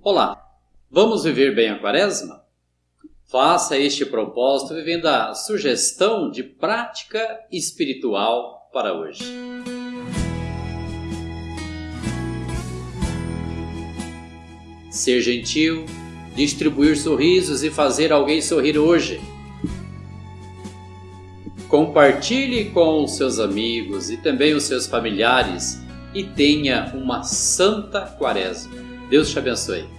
Olá, vamos viver bem a quaresma? Faça este propósito vivendo a sugestão de prática espiritual para hoje. Ser gentil, distribuir sorrisos e fazer alguém sorrir hoje. Compartilhe com os seus amigos e também os seus familiares e tenha uma santa quaresma. Deus te abençoe.